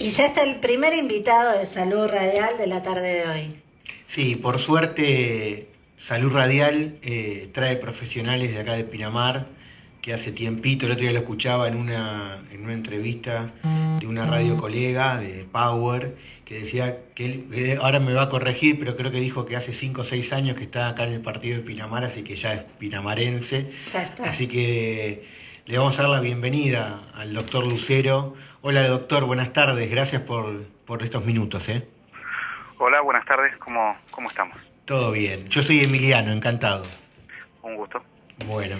Y ya está el primer invitado de Salud Radial de la tarde de hoy. Sí, por suerte Salud Radial eh, trae profesionales de acá de Pinamar, que hace tiempito, el otro día lo escuchaba en una, en una entrevista de una radio colega de Power, que decía que él, ahora me va a corregir, pero creo que dijo que hace 5 o 6 años que está acá en el partido de Pinamar, así que ya es pinamarense. Ya está. Así que le vamos a dar la bienvenida al doctor Lucero. Hola doctor, buenas tardes, gracias por, por estos minutos. ¿eh? Hola, buenas tardes, ¿Cómo, ¿cómo estamos? Todo bien, yo soy Emiliano, encantado. Un gusto. Bueno.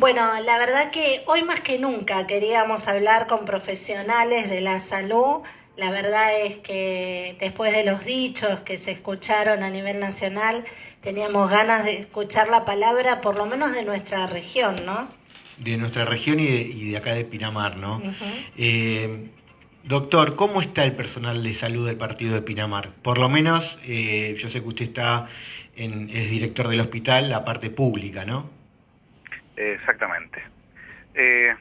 Bueno, la verdad que hoy más que nunca queríamos hablar con profesionales de la salud. La verdad es que después de los dichos que se escucharon a nivel nacional, teníamos ganas de escuchar la palabra por lo menos de nuestra región, ¿no? De nuestra región y de, acá de Pinamar, ¿no? Eh, doctor, ¿cómo está el personal de salud del partido de Pinamar? Por lo menos, eh, yo sé que usted está en, es director del hospital, la parte pública, ¿no? Exactamente. Eh,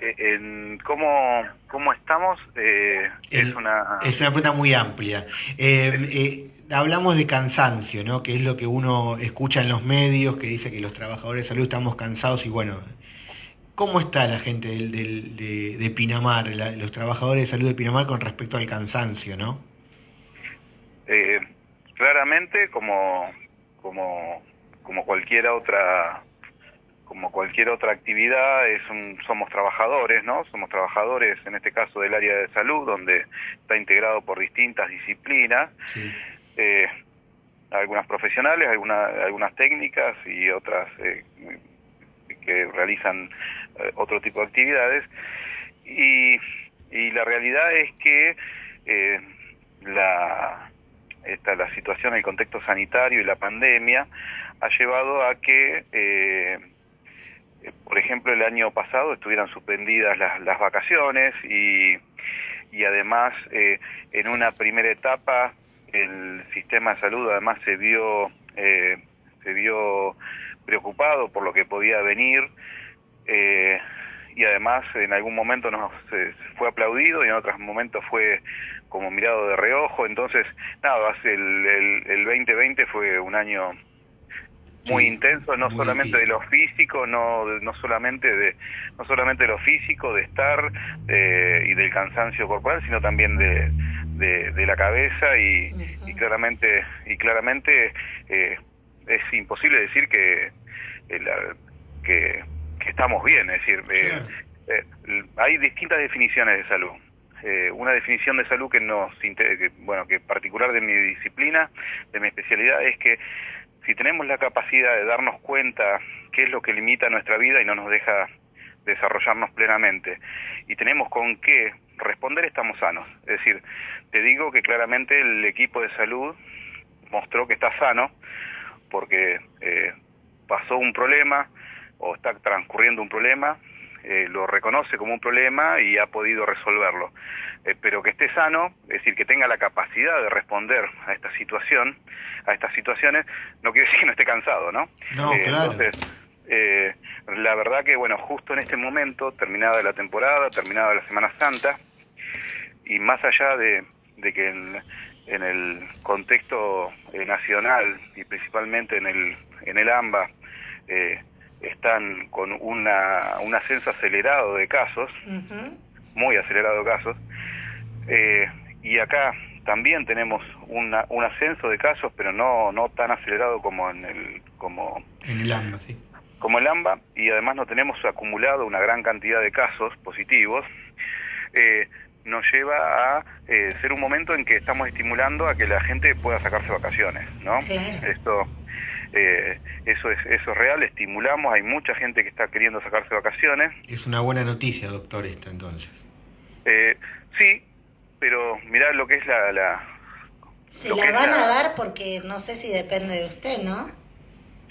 en cómo, cómo estamos es una... Es una pregunta muy amplia hablamos de cansancio, ¿no? Que es lo que uno escucha en los medios, que dice que los trabajadores de salud estamos cansados y bueno, ¿cómo está la gente del, de, Pinamar, los trabajadores de salud de Pinamar con respecto al cansancio, no? Eh, claramente, como, como, como cualquier otra como cualquier otra actividad, es somos trabajadores, ¿no? Somos trabajadores, en este caso, del área de salud, donde está integrado por distintas disciplinas. Sí eh, algunas profesionales, algunas, algunas técnicas y otras eh, que realizan eh, otro tipo de actividades. Y, y la realidad es que eh, la, esta, la situación, el contexto sanitario y la pandemia ha llevado a que, eh, por ejemplo, el año pasado estuvieran suspendidas las, las vacaciones y, y además eh, en una primera etapa el sistema de salud además se vio eh, se vio preocupado por lo que podía venir eh, y además en algún momento nos fue aplaudido y en otros momentos fue como mirado de reojo. Entonces nada el, el, el 2020 fue un año muy intenso no solamente de lo físico no no solamente de no solamente de lo físico de estar eh, y del cansancio corporal sino también de de, la cabeza y, claramente y claramente eh, es imposible decir que, eh, que, estamos bien es decir eh, hay distintas definiciones de salud. Una definición de salud que nos bueno que particular de mi disciplina de mi especialidad es que si tenemos la capacidad de darnos cuenta qué es lo que limita nuestra vida y no nos deja desarrollarnos plenamente y tenemos con qué responder estamos sanos. Es decir, te digo que claramente el equipo de salud mostró que está sano porque eh, pasó un problema o está transcurriendo un problema, eh, lo reconoce como un problema y ha podido resolverlo. Eh, pero que esté sano, es decir, que tenga la capacidad de responder a esta situación, a estas situaciones, no quiere decir que no esté cansado, ¿no? No, claro. Entonces, eh, la verdad que, bueno, justo en este momento, terminada la temporada, terminada la Semana Santa, y más allá de, que en, el contexto eh, nacional y principalmente en el, en el AMBA eh, están con una, un ascenso acelerado de casos, muy acelerado de casos, eh, y acá también tenemos una, un ascenso de casos, pero no, no tan acelerado como en el, como en el AMBA, sí como el AMBA y además no tenemos acumulado una gran cantidad de casos positivos, eh, nos lleva a eh, ser un momento en que estamos estimulando a que la gente pueda sacarse vacaciones, ¿no? Esto, eh, eso es eso es real, estimulamos, hay mucha gente que está queriendo sacarse vacaciones. Es una buena noticia, doctor, esto entonces. sí, pero mirá lo que es la... la Se la van a dar porque no sé si depende de usted, ¿no?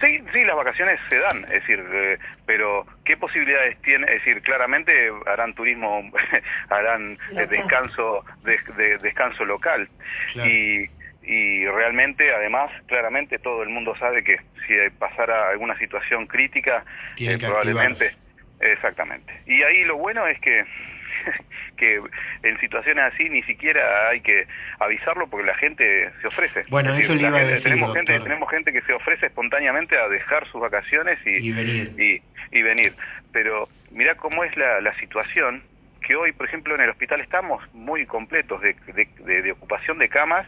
Sí, sí, las vacaciones se dan, es decir, eh, pero ¿qué posibilidades tiene? Es decir, claramente harán turismo, harán eh, descanso, de, descanso local y, y realmente, además, claramente todo el mundo sabe que si pasara alguna situación crítica, eh, probablemente, exactamente. Y ahí lo bueno es que que en situaciones así ni siquiera hay que avisarlo porque la gente se ofrece. Bueno, eso le iba a decir, tenemos gente, tenemos gente que se ofrece espontáneamente a dejar sus vacaciones y, y venir. Y, venir. Pero mira cómo es la, la situación que hoy, por ejemplo, en el hospital estamos muy completos de, de, ocupación de camas,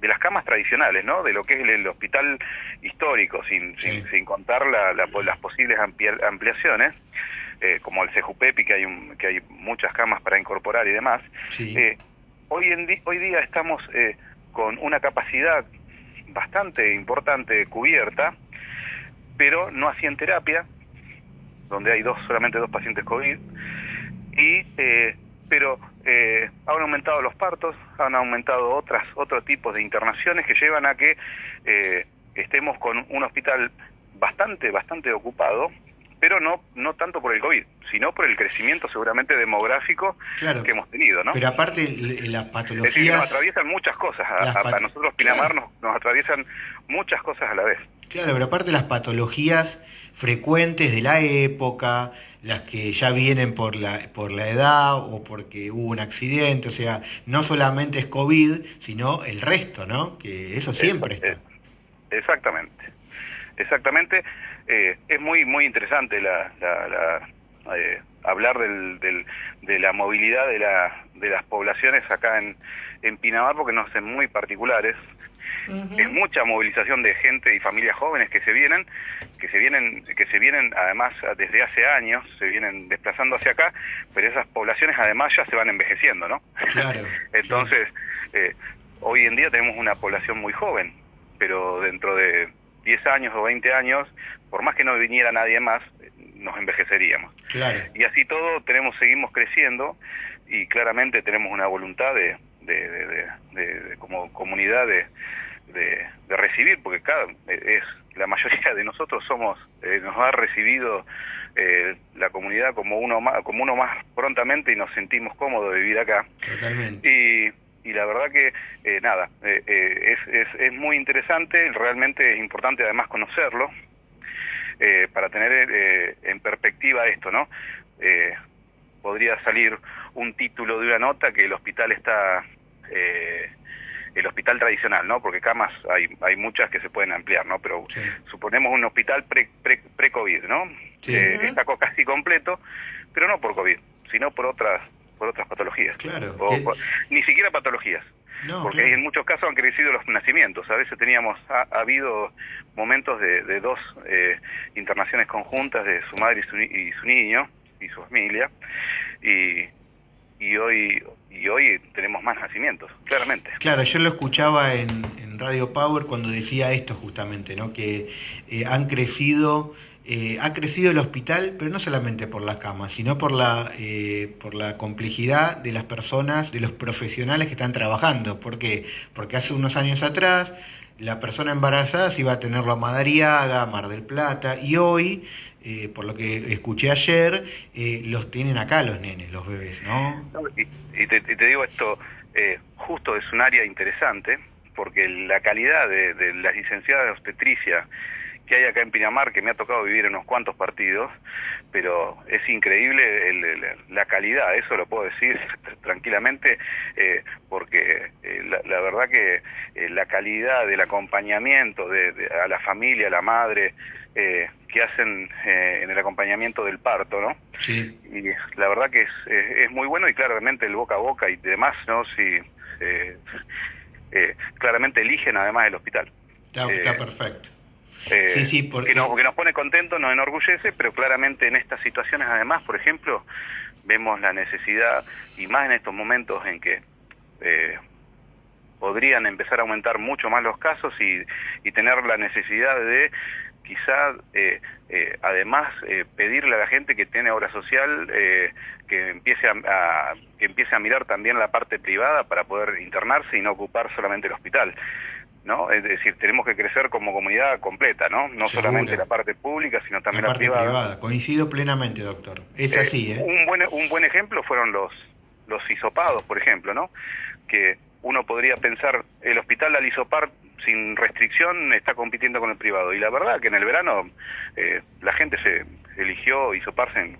de las camas tradicionales, ¿no? De lo que es el, hospital histórico, sin, sin, contar la, las posibles ampliaciones, eh, como el CEJUPEPI, que hay, un, que hay muchas camas para incorporar y demás. Eh, hoy, en hoy día estamos eh, con una capacidad bastante importante cubierta, pero no así en terapia, donde hay dos solamente dos pacientes COVID y eh, pero eh, han aumentado los partos, han aumentado otras otros tipos de internaciones que llevan a que eh, estemos con un hospital bastante bastante ocupado, pero no no tanto por el COVID, sino por el crecimiento seguramente demográfico que hemos tenido, ¿no? Pero aparte las patologías... Es decir, nos atraviesan muchas cosas, a, nosotros Pinamar nos, nos atraviesan muchas cosas a la vez. Claro, pero aparte las patologías frecuentes de la época, las que ya vienen por la, por la edad o porque hubo un accidente, o sea, no solamente es COVID, sino el resto, ¿no? Que eso siempre está. Exactamente, exactamente. Eh, es muy muy interesante la, la, eh, hablar del, del, de la movilidad de, la, de las poblaciones acá en, en Pinamar porque nos hacen muy particulares es mucha movilización de gente y familias jóvenes que se vienen, que se vienen, que se vienen además desde hace años, se vienen desplazando hacia acá, pero esas poblaciones además ya se van envejeciendo, ¿no? Claro. Entonces, eh, hoy en día tenemos una población muy joven, pero dentro de 10 años o 20 años, por más que no viniera nadie más, nos envejeceríamos. Claro. Y así todo tenemos, seguimos creciendo y claramente tenemos una voluntad de, de, de como comunidad de, de, recibir, porque cada, es la mayoría de nosotros somos, eh, nos ha recibido eh, la comunidad como uno más, como uno más prontamente y nos sentimos cómodos de vivir acá. Y, y la verdad que eh, nada, es, es, es muy interesante, realmente es importante además conocerlo para tener en perspectiva esto, ¿no? podría salir un título de una nota que el hospital está eh, el hospital tradicional, ¿no? Porque camas hay, hay muchas que se pueden ampliar, ¿no? Pero suponemos un hospital pre-COVID, pre, ¿no? Eh, está casi completo, pero no por COVID, sino por otras por otras patologías. Claro. ni siquiera patologías. Porque en muchos casos han crecido los nacimientos. A veces teníamos, ha, habido momentos de, de dos eh, internaciones conjuntas de su madre y su, y su niño y su familia. Y, y hoy y hoy tenemos más nacimientos, claramente. Claro, yo lo escuchaba en, Radio Power cuando decía esto justamente, ¿no? que eh, han crecido, eh, ha crecido el hospital, pero no solamente por las camas, sino por la, eh, por la complejidad de las personas, de los profesionales que están trabajando. ¿Por qué? Porque hace unos años atrás la persona embarazada se iba a tenerlo a Madariaga, Mar del Plata, y hoy eh, por lo que escuché ayer, eh, los tienen acá los nenes, los bebés, ¿no? y, te, digo esto, eh, justo es un área interesante, porque la calidad de, de las licenciadas de obstetricia que hay acá en Pinamar, que me ha tocado vivir en unos cuantos partidos, pero es increíble la calidad, eso lo puedo decir tranquilamente, porque la, verdad que la calidad del acompañamiento de, a la familia, a la madre, eh, que hacen eh, en el acompañamiento del parto, ¿no? Sí. Y la verdad que es, es, muy bueno y claramente el boca a boca y demás, ¿no? Si, eh, claramente eligen además el hospital. Está, perfecto. Sí, sí, porque... que, nos, que nos pone contentos, nos enorgullece, pero claramente en estas situaciones además, por ejemplo, vemos la necesidad, y más en estos momentos en que podrían empezar a aumentar mucho más los casos y, y tener la necesidad de quizá eh, eh, además eh, pedirle a la gente que tiene obra social que empiece a, que empiece a mirar también la parte privada para poder internarse y no ocupar solamente el hospital no es decir tenemos que crecer como comunidad completa no no solamente la parte pública sino también la, privada. coincido plenamente doctor. Es así un buen un buen ejemplo fueron los los hisopados por ejemplo no que uno podría pensar el hospital al hisopar sin restricción está compitiendo con el privado. Y la verdad que en el verano eh, la gente se eligió hisoparse en,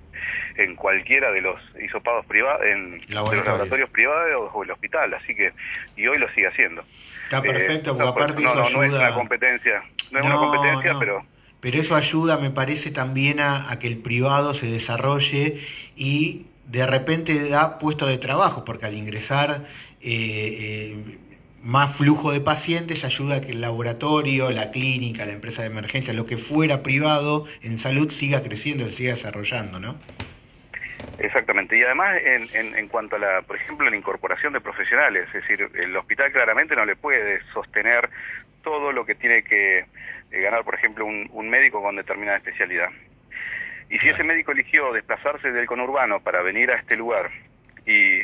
en cualquiera de los hisopados privados, en de los laboratorios privados o el hospital, así que, y hoy lo sigue haciendo. Está perfecto, porque aparte no, eso no, ayuda... no es una competencia, no es una competencia, no. pero... Pero eso ayuda, me parece, también a, a que el privado se desarrolle y de repente da puesto de trabajo, porque al ingresar eh, eh, más flujo de pacientes ayuda a que el laboratorio, la clínica, la empresa de emergencia, lo que fuera privado en salud siga creciendo, se siga desarrollando, ¿no? Exactamente, y además en, en, en, cuanto a la, por ejemplo, la incorporación de profesionales, es decir, el hospital claramente no le puede sostener todo lo que tiene que eh, ganar, por ejemplo, un, un, médico con determinada especialidad. Y si ese médico eligió desplazarse del conurbano para venir a este lugar y,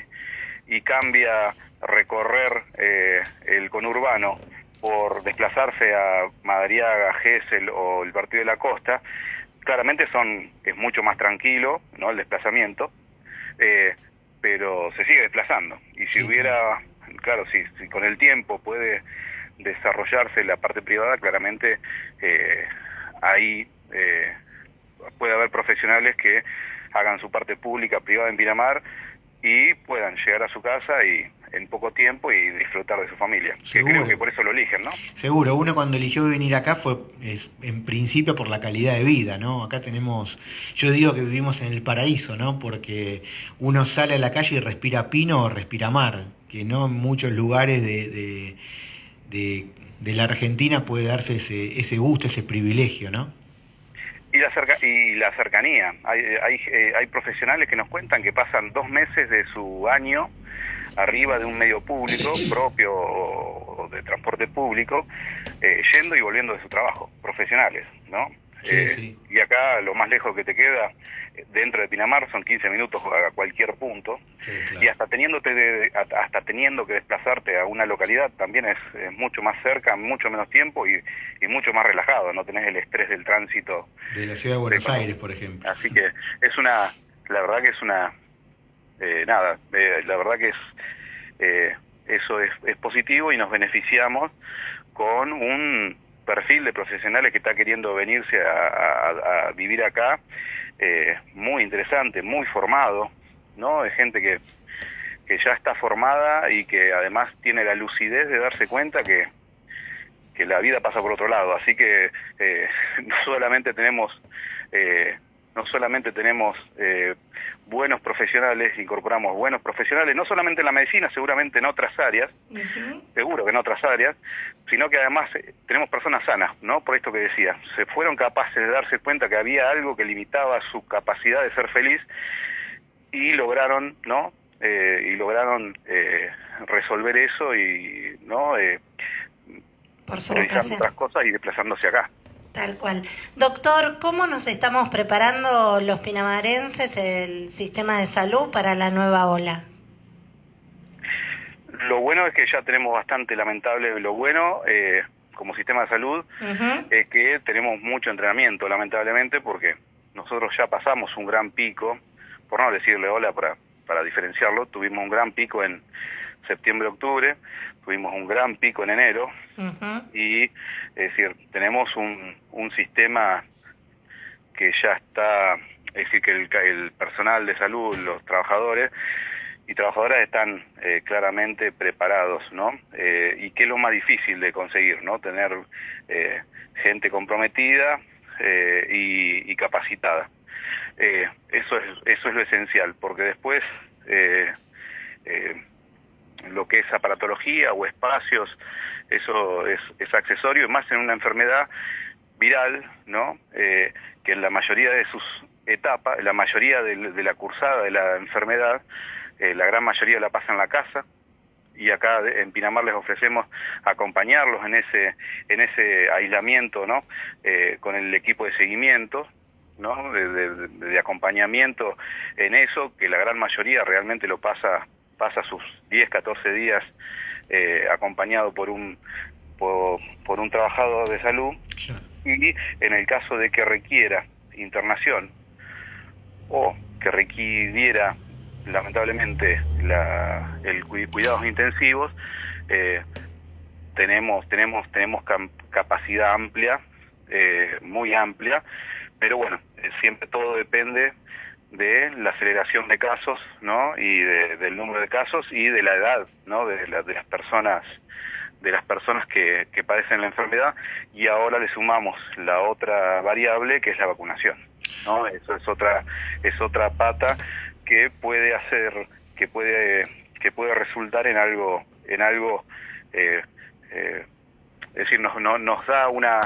y cambia recorrer eh, el conurbano por desplazarse a Madariaga, Gesell o el Partido de la Costa, claramente son es mucho más tranquilo no el desplazamiento eh, pero se sigue desplazando. Y si sí, hubiera claro. si, si, con el tiempo puede desarrollarse la parte privada claramente eh, ahí eh, puede haber profesionales que hagan su parte pública privada en Pinamar y puedan llegar a su casa y en poco tiempo y disfrutar de su familia. Que creo que por eso lo eligen, ¿no? Seguro, uno cuando eligió venir acá fue es, en principio por la calidad de vida, ¿no? Acá tenemos, yo digo que vivimos en el paraíso, ¿no? Porque uno sale a la calle y respira pino o respira mar, que no en muchos lugares de, de, de, de la Argentina puede darse ese, ese gusto, ese privilegio, ¿no? Y la, cerca, y la cercanía. Hay, hay, eh, hay profesionales que nos cuentan que pasan dos meses de su año arriba de un medio público propio o de transporte público, eh, yendo y volviendo de su trabajo, profesionales, ¿no? Sí, eh, sí. Y acá lo más lejos que te queda dentro de Pinamar son 15 minutos a cualquier punto sí, claro. y hasta teniéndote de, hasta teniendo que desplazarte a una localidad también es, es mucho más cerca, mucho menos tiempo y, y, mucho más relajado, no tenés el estrés del tránsito de la ciudad de Buenos de, Aires, por ejemplo. Así que es una, la verdad que es una, eh, nada, eh, la verdad que es eh, eso es, es positivo y nos beneficiamos con un perfil de profesionales que está queriendo venirse a, vivir acá, eh, muy interesante, muy formado, ¿no? Es gente que, que ya está formada y que además tiene la lucidez de darse cuenta que, que la vida pasa por otro lado. Así que eh, no solamente tenemos eh, no solamente tenemos eh, buenos profesionales, incorporamos buenos profesionales, no solamente en la medicina, seguramente en otras áreas, uh -huh. seguro que en otras áreas, sino que además eh, tenemos personas sanas, ¿no? Por esto que decía, se fueron capaces de darse cuenta que había algo que limitaba su capacidad de ser feliz y lograron, ¿no? Eh, y lograron eh, resolver eso y, ¿no? Por realizando otras cosas y desplazándose acá. Tal cual. Doctor, ¿cómo nos estamos preparando los pinamarenses, el sistema de salud, para la nueva ola? Lo bueno es que ya tenemos bastante lamentable, lo bueno eh, como sistema de salud uh -huh. es que tenemos mucho entrenamiento, lamentablemente, porque nosotros ya pasamos un gran pico, por no decirle hola para, para diferenciarlo, tuvimos un gran pico en septiembre-octubre, tuvimos un gran pico en enero uh -huh. y es decir, tenemos un, un sistema que ya está, es decir, que el, el personal de salud, los trabajadores y trabajadoras están eh, claramente preparados, ¿no? Eh, y que es lo más difícil de conseguir, ¿no? Tener eh, gente comprometida eh, y, y, capacitada. Eh, eso es eso es lo esencial, porque después eh, lo que es aparatología o espacios, eso es, es accesorio, y más en una enfermedad viral, ¿no? Eh, que en la mayoría de sus etapas, la mayoría de, la cursada de la enfermedad, eh, la gran mayoría la pasa en la casa, y acá en Pinamar les ofrecemos acompañarlos en ese en ese aislamiento no eh, con el equipo de seguimiento no de, acompañamiento en eso que la gran mayoría realmente lo pasa pasa sus 10 14 días eh, acompañado por un por, por, un trabajador de salud y en el caso de que requiera internación o que requiriera lamentablemente la, el cuidados intensivos eh, tenemos tenemos tenemos capacidad amplia eh, muy amplia pero bueno siempre todo depende de la aceleración de casos, ¿no? Y del número de casos y de la edad, ¿no? De, de las personas de las personas que, que padecen la enfermedad y ahora le sumamos la otra variable que es la vacunación, ¿no? Eso es otra es otra pata que puede hacer que puede que puede resultar en algo en algo eh, eh, es decir nos, nos da una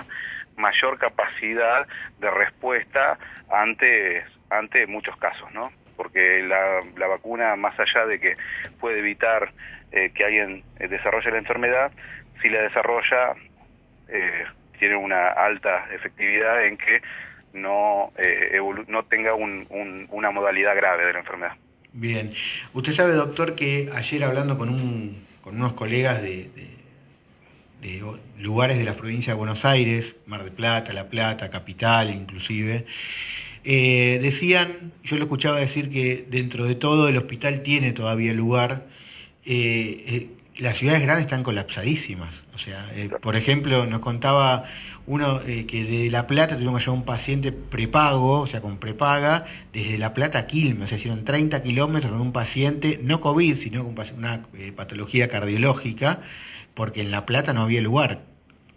mayor capacidad de respuesta ante ante muchos casos, ¿no? Porque la, la vacuna, más allá de que puede evitar eh, que alguien eh, desarrolle la enfermedad, si la desarrolla, eh, tiene una alta efectividad en que no, no tenga un, una modalidad grave de la enfermedad. Bien. Usted sabe, doctor, que ayer hablando con, un, con unos colegas de, de lugares de la provincia de Buenos Aires, Mar del Plata, La Plata, Capital inclusive, eh, decían, yo lo escuchaba decir que dentro de todo el hospital tiene todavía lugar, eh, eh, las ciudades grandes están colapsadísimas. O sea, por ejemplo, nos contaba uno que de La Plata tuvimos que llevar un paciente prepago, o sea, con prepaga, desde La Plata a Quilmes, o sea, hicieron 30 kilómetros con un paciente, no COVID, sino con una patología cardiológica, porque en La Plata no había lugar.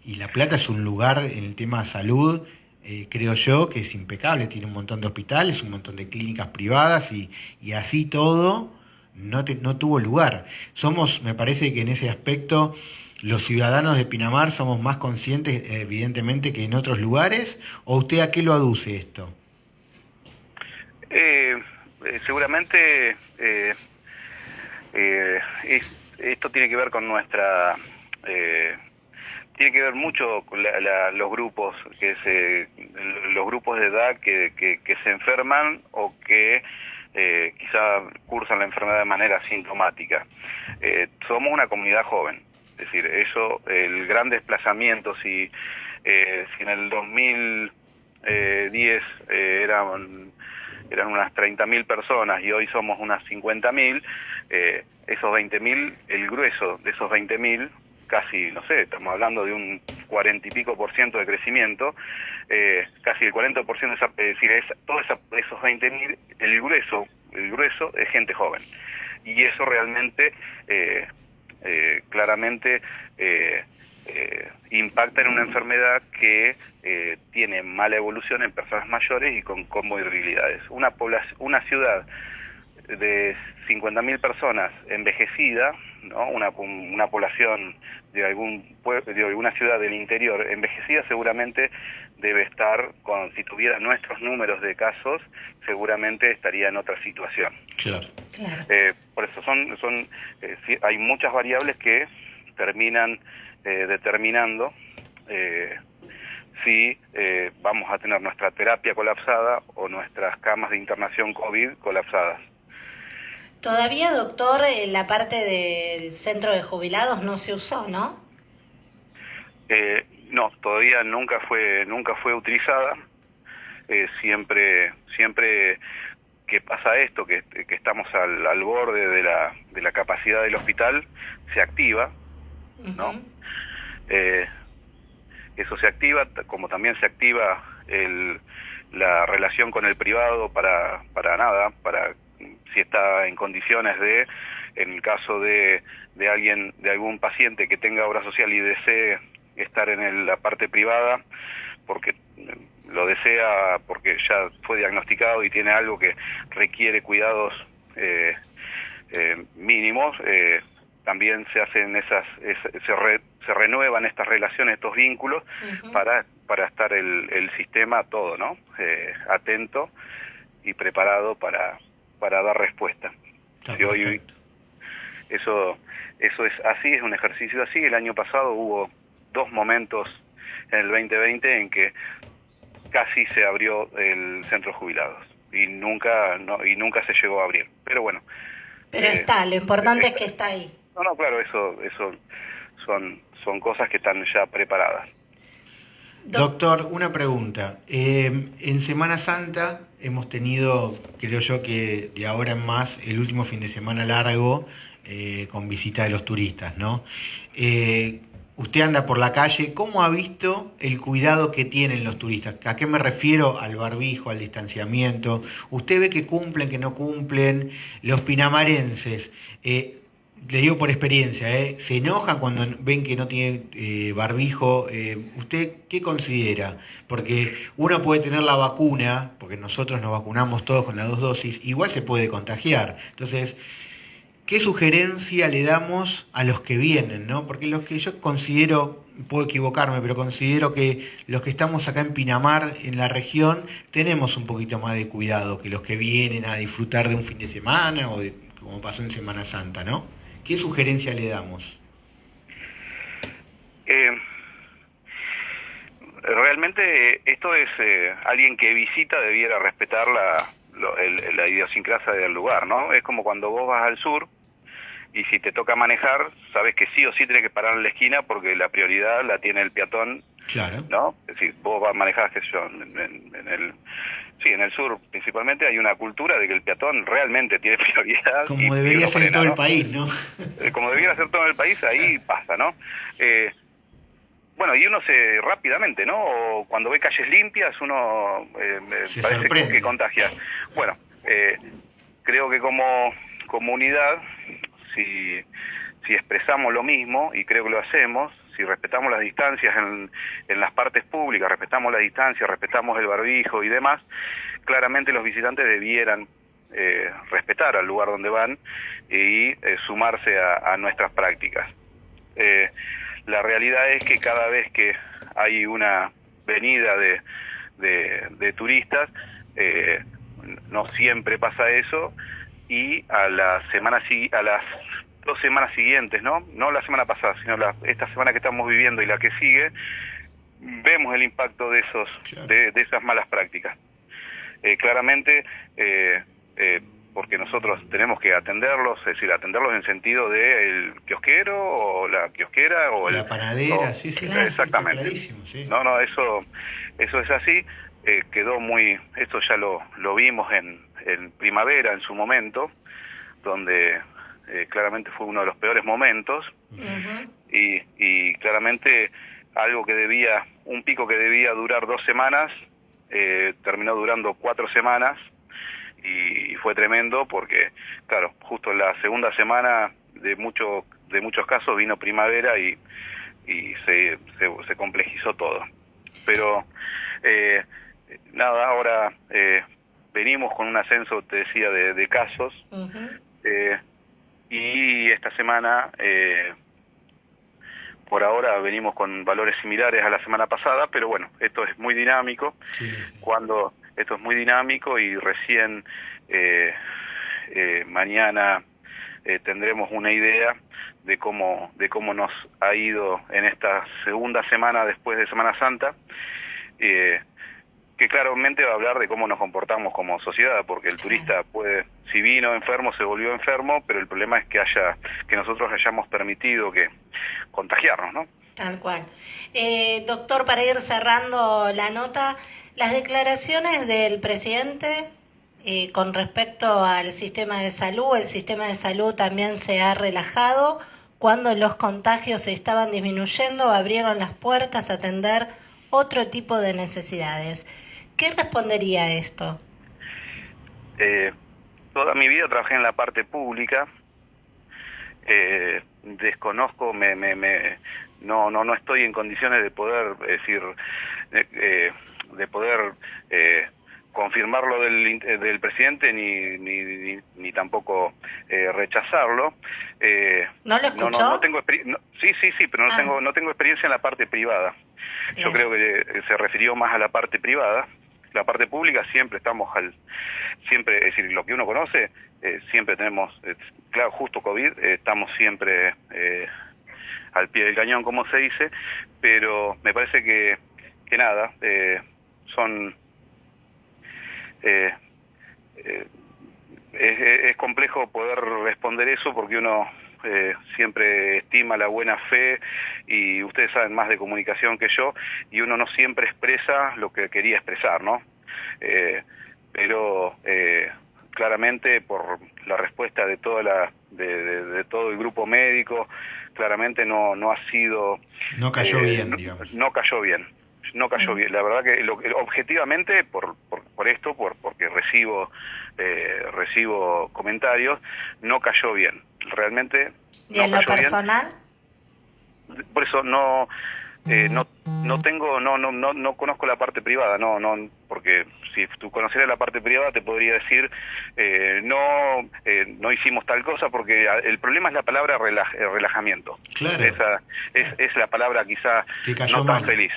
Y La Plata es un lugar en el tema de salud eh, creo yo que es impecable, tiene un montón de hospitales, un montón de clínicas privadas y, así todo no, no tuvo lugar. Somos, me parece que en ese aspecto, los ciudadanos de Pinamar somos más conscientes, evidentemente, que en otros lugares, o usted a qué lo aduce esto? Eh, eh, seguramente esto tiene que ver con nuestra tiene que ver mucho con los grupos que se, los grupos de edad que, que, se enferman o que eh, quizá cursan la enfermedad de manera sintomática. Eh, somos una comunidad joven, es decir, eso, el gran desplazamiento, si, eh, si en el 2010 eran, eran unas 30.000 personas y hoy somos unas 50.000, esos 20.000, el grueso de esos 20.000 casi, no sé, estamos hablando de un cuarenta y pico por ciento de crecimiento, eh, casi el 40 por ciento, es decir, es, todos esos 20 mil, el grueso, el grueso es gente joven. Y eso realmente, eh, eh, claramente, impacta en una enfermedad que tiene mala evolución en personas mayores y con comorbilidades. Una, una ciudad de 50.000 personas envejecida, ¿no? una, una población de algún de alguna ciudad del interior envejecida seguramente debe estar con si tuviera nuestros números de casos seguramente estaría en otra situación. Claro, eh, por eso son son eh, hay muchas variables que terminan eh, determinando si vamos a tener nuestra terapia colapsada o nuestras camas de internación COVID colapsadas Todavía, doctor, la parte del centro de jubilados no se usó, ¿no? Eh, no, todavía nunca fue nunca fue utilizada. Eh, siempre siempre que pasa esto, que, estamos al, al, borde de la, de la capacidad del hospital, se activa, ¿no? Eh, eso se activa, como también se activa el, la relación con el privado para, para nada, para si está en condiciones de, en el caso de, de alguien, de algún paciente que tenga obra social y desee estar en la parte privada, porque lo desea, porque ya fue diagnosticado y tiene algo que requiere cuidados eh, eh, mínimos, eh, también se hacen esas, se, se renuevan estas relaciones, estos vínculos, para, para estar el, el sistema todo, ¿no? atento y preparado para, para dar respuesta. hoy, eso, eso es así, es un ejercicio así. El año pasado hubo dos momentos en el 2020 en que casi se abrió el centro de jubilados y nunca no, y nunca se llegó a abrir. Pero bueno. Pero eh, está, lo importante es que está ahí. No, no, claro, eso, eso son, son cosas que están ya preparadas. Doctor, una pregunta. Eh, en Semana Santa hemos tenido, creo yo que de ahora en más, el último fin de semana largo eh, con visita de los turistas, ¿no? Eh, usted anda por la calle, ¿cómo ha visto el cuidado que tienen los turistas? ¿A qué me refiero? Al barbijo, al distanciamiento. ¿Usted ve que cumplen, que no cumplen? Los pinamarenses, le digo por experiencia, ¿eh? se enojan cuando ven que no tiene eh, barbijo. Eh, ¿Usted qué considera? Porque uno puede tener la vacuna, porque nosotros nos vacunamos todos con las dos dosis, igual se puede contagiar. Entonces, ¿qué sugerencia le damos a los que vienen? ¿no? Porque los que yo considero, puedo equivocarme, pero considero que los que estamos acá en Pinamar, en la región, tenemos un poquito más de cuidado que los que vienen a disfrutar de un fin de semana o como pasó en Semana Santa, ¿no? ¿Qué sugerencia le damos? Eh, realmente esto es eh, alguien que visita debiera respetar la, la idiosincrasia del lugar, ¿no? Es como cuando vos vas al sur y si te toca manejar, sabes que sí o sí tienes que parar en la esquina porque la prioridad la tiene el peatón, claro. ¿no? Es decir, vos vas a manejar, qué sé yo, en el Sí, en el sur principalmente hay una cultura de que el peatón realmente tiene prioridad. Como debería ser en todo el país, ¿no? Eh, como debería ser todo el país, ahí pasa, ¿no? Eh, bueno, y uno se rápidamente, ¿no? O cuando ve calles limpias, uno eh, parece que, que, contagia. Bueno, eh, creo que como comunidad, si, si expresamos lo mismo, y creo que lo hacemos, si respetamos las distancias en, en las partes públicas, respetamos la distancia, respetamos el barbijo y demás, claramente los visitantes debieran eh, respetar al lugar donde van y eh, sumarse a, nuestras prácticas. Eh, la realidad es que cada vez que hay una venida de, de, turistas, no siempre pasa eso y a la semana a las dos semanas siguientes, ¿no? No la semana pasada, sino la, esta semana que estamos viviendo y la que sigue, vemos el impacto de esos de, esas malas prácticas. Eh, claramente, eh, eh, porque nosotros tenemos que atenderlos, es decir, atenderlos en sentido de el kiosquero o la kiosquera o la panadera, sí, sí, exactamente. No, no, eso, eso es así. quedó muy, esto ya lo, lo vimos en, en primavera en su momento, donde eh, claramente fue uno de los peores momentos y, y, claramente algo que debía, un pico que debía durar dos semanas, eh, terminó durando cuatro semanas y, fue tremendo porque, claro, justo en la segunda semana de, mucho, de muchos casos vino primavera y, y se, se, complejizó todo. Pero eh, nada, ahora eh, venimos con un ascenso, te decía, de, de casos. eh, y esta semana eh, por ahora venimos con valores similares a la semana pasada, pero bueno, esto es muy dinámico. Cuando esto es muy dinámico y recién eh, eh, mañana tendremos una idea de cómo de cómo nos ha ido en esta segunda semana después de Semana Santa. Eh, que claramente va a hablar de cómo nos comportamos como sociedad, porque el turista puede, si vino enfermo, se volvió enfermo, pero el problema es que haya, que nosotros hayamos permitido que contagiarnos, ¿no? Tal cual. Eh, doctor, para ir cerrando la nota, las declaraciones del presidente eh, con respecto al sistema de salud, el sistema de salud también se ha relajado. Cuando los contagios estaban disminuyendo, abrieron las puertas a atender otro tipo de necesidades. ¿Qué respondería a esto? Eh, toda mi vida trabajé en la parte pública. Eh, desconozco, me, me, me, no, no, no estoy en condiciones de poder decir, eh, de poder eh, confirmarlo del, del presidente ni, ni, ni, tampoco eh, rechazarlo. Eh, ¿No lo escuchó? No, no, tengo sí, sí, sí, pero no, ah. tengo, no tengo experiencia en la parte privada. Yo creo que se refirió más a la parte privada la parte pública siempre estamos al, siempre, es decir, lo que uno conoce, eh, siempre tenemos, eh, claro, justo COVID, eh, estamos siempre al pie del cañón, como se dice, pero me parece que, que nada, son... Es, es, complejo poder responder eso porque uno eh, siempre estima la buena fe y ustedes saben más de comunicación que yo y uno no siempre expresa lo que quería expresar, ¿no? Eh, pero eh, claramente por la respuesta de toda la de, todo el grupo médico claramente no, no ha sido... No cayó bien, digamos. No cayó bien no cayó bien. La verdad que lo, objetivamente, por, por, esto, por, porque recibo, eh, recibo comentarios, no cayó bien. Realmente. ¿Y en lo personal? Por eso no, eh, no, no tengo, no, no, no, no conozco la parte privada, no, no, porque si tú conocieras la parte privada te podría decir eh, no, eh, no hicimos tal cosa porque el problema es la palabra relajamiento. Claro. Esa es, es la palabra quizá no tan feliz.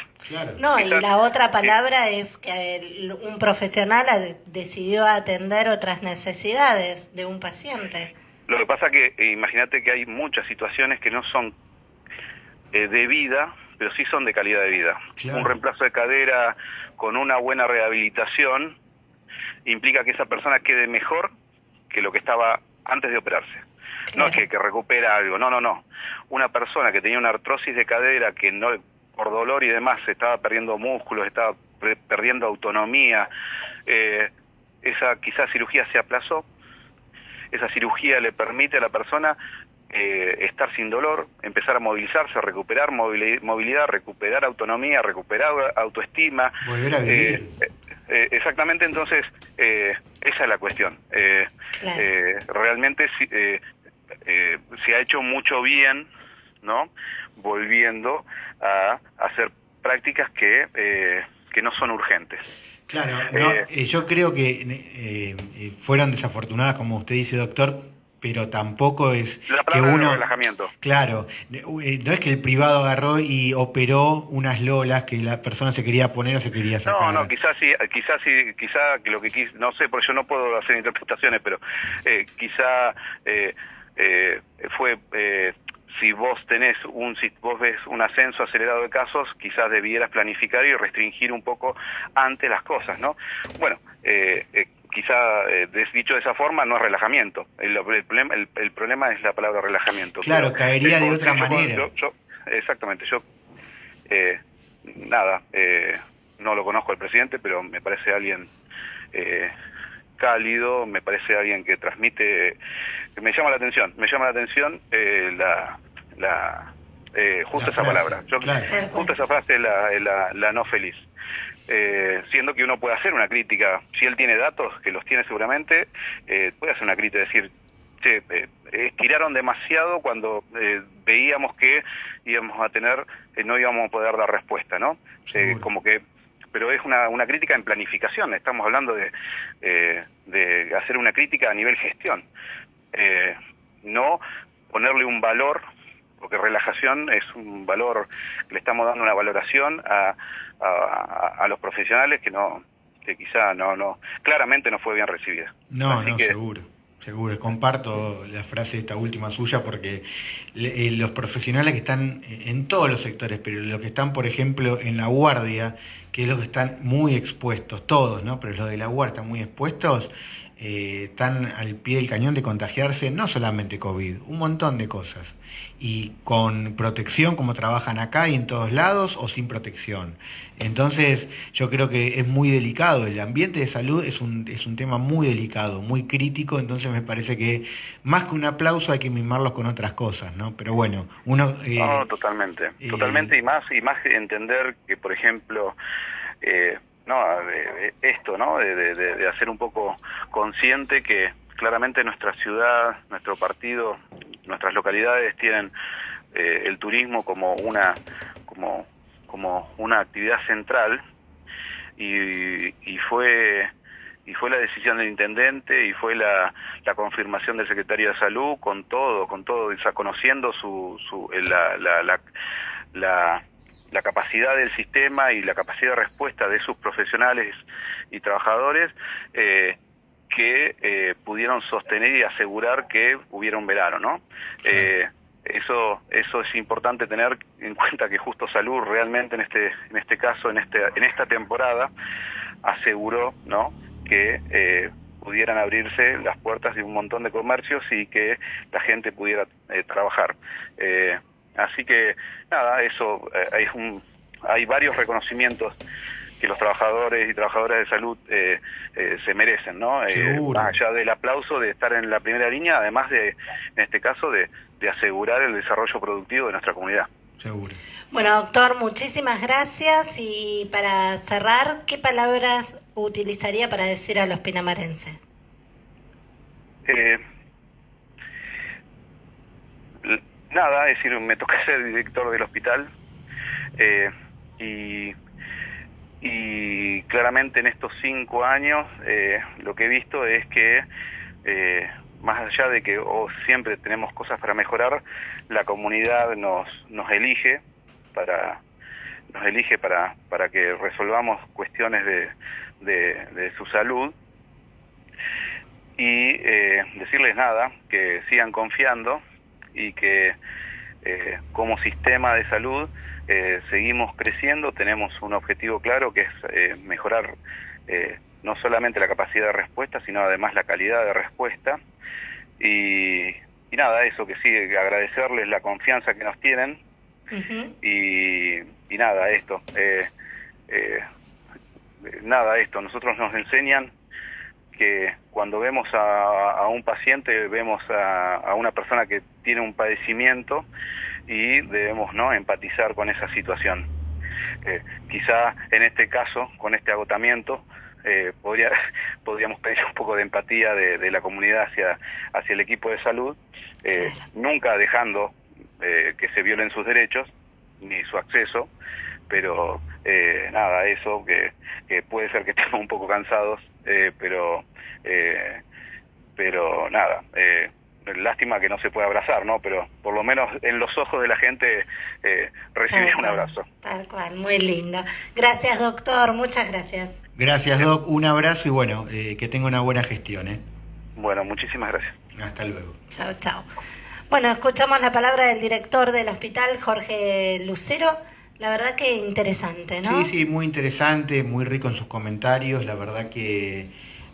No, y la otra palabra es que un profesional decidió atender otras necesidades de un paciente. Lo que pasa que imagínate que hay muchas situaciones que no son de vida pero sí son de calidad de vida. Un reemplazo de cadera con una buena rehabilitación implica que esa persona quede mejor que lo que estaba antes de operarse. No es que, que, recupera algo, no, no, no. Una persona que tenía una artrosis de cadera que no por dolor y demás estaba perdiendo músculos, estaba perdiendo autonomía, eh, esa quizás cirugía se aplazó, esa cirugía le permite a la persona eh, estar sin dolor, empezar a movilizarse, recuperar movilidad, recuperar autonomía, recuperar autoestima. Volver a vivir. Eh, eh, exactamente, entonces, esa es la cuestión. realmente se ha hecho mucho bien, ¿no? Volviendo a hacer prácticas que, que no son urgentes. Claro, yo creo que fueron desafortunadas, como usted dice, doctor, pero tampoco es que uno relajamiento. claro eh, no es que el privado agarró y operó unas lolas que la persona se quería poner o se quería sacar no no quizás sí quizás sí quizás lo que quis, no sé porque yo no puedo hacer interpretaciones pero eh, quizá eh, eh, fue eh, si vos tenés un si vos ves un ascenso acelerado de casos quizás debieras planificar y restringir un poco antes las cosas no bueno eh, eh quizá eh, dicho de esa forma no es relajamiento. El, problema, el, problema es la palabra relajamiento. Claro, caería de otra manera. exactamente, yo eh, nada, eh, no lo conozco al presidente, pero me parece alguien eh, cálido, me parece alguien que transmite, me llama la atención, me llama la atención eh, la, la eh, justo esa palabra, yo, justo esa frase la, la, la no feliz. Eh, siendo que uno puede hacer una crítica, si él tiene datos, que los tiene seguramente, eh, puede hacer una crítica, decir, che, eh, estiraron demasiado cuando eh, veíamos que íbamos a tener, no íbamos a poder dar respuesta, ¿no? como que pero es una, una crítica en planificación, estamos hablando de, de hacer una crítica a nivel gestión, no ponerle un valor porque relajación es un valor, le estamos dando una valoración a, a, los profesionales que no que quizá no no claramente no fue bien recibida. No, no, seguro. Seguro, comparto la frase esta última suya porque eh, los profesionales que están en todos los sectores, pero los que están, por ejemplo, en la guardia, que es los que están muy expuestos, todos, ¿no? Pero los de la guardia muy expuestos, eh, están al pie del cañón de contagiarse no solamente COVID, un montón de cosas. Y con protección como trabajan acá y en todos lados o sin protección. Entonces yo creo que es muy delicado, el ambiente de salud es un, es un tema muy delicado, muy crítico, entonces me parece que más que un aplauso hay que mimarlos con otras cosas, ¿no? Pero bueno, uno... Eh, no, totalmente, eh, totalmente y más, y más entender que, por ejemplo, eh, no, de, esto, ¿no? De, hacer un poco consciente que claramente nuestra ciudad, nuestro partido, nuestras localidades tienen eh, el turismo como una como como una actividad central y, y fue y fue la decisión del intendente y fue la, la confirmación del secretario de salud con todo con todo o conociendo su, su la, la, la, la capacidad del sistema y la capacidad de respuesta de sus profesionales y trabajadores eh, que eh, pudieron sostener y asegurar que hubiera un verano, ¿no? Eh, eso eso es importante tener en cuenta que Justo Salud realmente en este en este caso en este en esta temporada aseguró, ¿no? que eh, pudieran abrirse las puertas de un montón de comercios y que la gente pudiera eh, trabajar. Así que, nada, eso, eh, hay, un, hay varios reconocimientos que los trabajadores y trabajadoras de salud eh, eh, se merecen, ¿no? Eh, más allá del aplauso de estar en la primera línea, además de, en este caso, de, de asegurar el desarrollo productivo de nuestra comunidad. Seguro. Bueno, doctor, muchísimas gracias y para cerrar, ¿qué palabras utilizaría para decir a los pinamarenses? Eh, nada, es decir, me toca ser director del hospital eh, y, claramente en estos cinco años eh, lo que he visto es que eh, más allá de que siempre tenemos cosas para mejorar, la comunidad nos, nos elige para nos elige para, para que resolvamos cuestiones de, de, su salud. Y eh, decirles nada, que sigan confiando y que eh, como sistema de salud eh, seguimos creciendo, tenemos un objetivo claro que es eh, mejorar eh, no solamente la capacidad de respuesta, sino además la calidad de respuesta. Y, y nada, eso que sigue, agradecerles la confianza que nos tienen. y, y, nada, esto. Eh, eh, nada, esto. Nosotros nos enseñan que cuando vemos a, a un paciente, vemos a, a, una persona que tiene un padecimiento y debemos no empatizar con esa situación. Eh, quizá en este caso, con este agotamiento, eh, podría, podríamos pedir un poco de empatía de, de, la comunidad hacia, hacia el equipo de salud, eh, nunca dejando eh, que se violen sus derechos ni su acceso, pero eh, nada, eso que, que, puede ser que estemos un poco cansados, eh, pero pero nada, lástima que no se pueda abrazar, ¿no? Pero por lo menos en los ojos de la gente eh, recibir un abrazo. Tal cual, muy lindo. Gracias, doctor, muchas gracias. Gracias, Doc, un abrazo y bueno, eh, que tenga una buena gestión, ¿eh? Bueno, muchísimas gracias. Hasta luego. Chao, chao. Bueno, escuchamos la palabra del director del hospital, Jorge Lucero. La verdad que interesante, ¿no? Sí, sí, muy interesante, muy rico en sus comentarios. La verdad que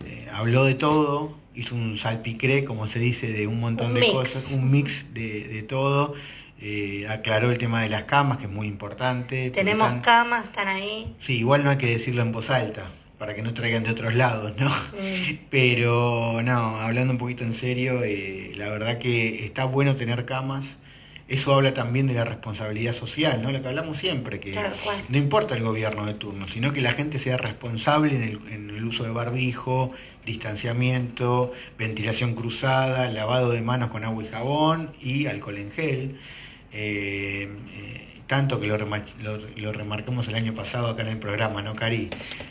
eh, habló de todo, hizo un salpicré, como se dice, de un montón un de mix. cosas, un mix de, de todo. Eh, aclaró el tema de las camas, que es muy importante. Tenemos están... camas, están ahí. Sí, igual no hay que decirlo en voz alta, para que no traigan de otros lados, ¿no? Mm. Pero no, hablando un poquito en serio, eh, la verdad que está bueno tener camas. Eso habla también de la responsabilidad social, ¿no? Lo que hablamos siempre, que Claro, no importa el gobierno de turno, sino que la gente sea responsable en el, en el uso de barbijo, distanciamiento, ventilación cruzada, lavado de manos con agua y jabón y alcohol en gel. Eh, eh, tanto que lo, remar lo, lo, remarcamos el año pasado acá en el programa, ¿no, Cari?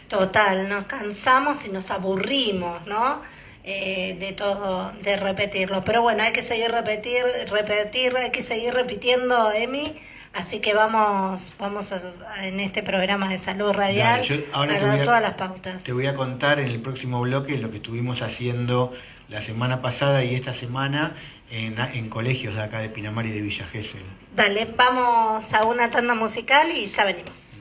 Total, nos cansamos y nos aburrimos, ¿no? Eh, de todo, de repetirlo. Pero bueno, hay que seguir repetir, repetir, hay que seguir repitiendo, Emi. Así que vamos, vamos a, en este programa de salud radial Dale, yo ahora a dar todas las pautas. Te voy a contar en el próximo bloque lo que estuvimos haciendo la semana pasada y esta semana en, en colegios de acá de Pinamar y de Villa Gesell. Dale, vamos a una tanda musical y ya venimos.